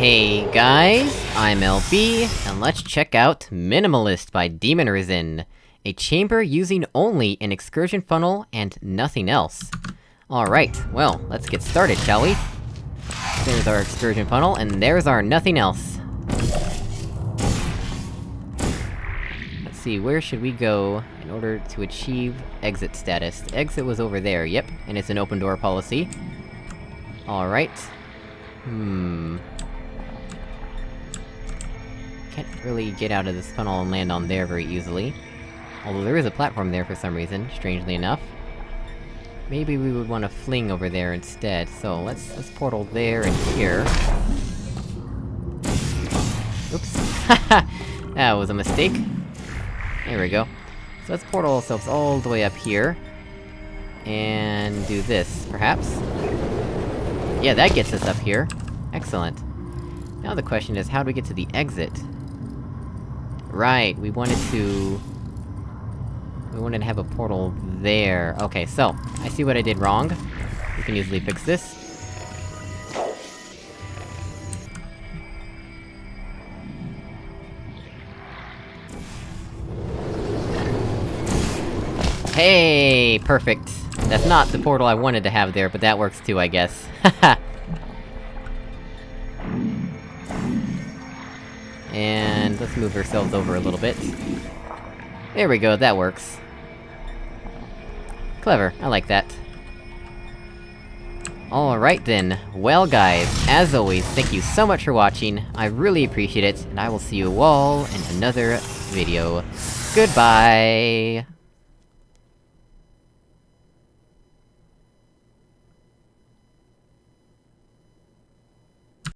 Hey guys, I'm LB, and let's check out Minimalist by Demon Risen. A chamber using only an excursion funnel and nothing else. Alright, well, let's get started, shall we? There's our excursion funnel, and there's our nothing else. Let's see, where should we go in order to achieve exit status? The exit was over there, yep, and it's an open door policy. Alright. Hmm... Can't really get out of this funnel and land on there very easily. Although there is a platform there for some reason, strangely enough. Maybe we would want to fling over there instead, so let's- let's portal there and here. Oops. that was a mistake. There we go. So let's portal ourselves all the way up here. And do this, perhaps? Yeah, that gets us up here. Excellent. Now the question is, how do we get to the exit? Right, we wanted to... We wanted to have a portal there. Okay, so, I see what I did wrong. We can easily fix this. Hey, perfect. That's not the portal I wanted to have there, but that works too, I guess. Haha! and let's move ourselves over a little bit. There we go, that works. Clever, I like that. Alright then, well guys, as always, thank you so much for watching, I really appreciate it, and I will see you all in another video. Goodbye!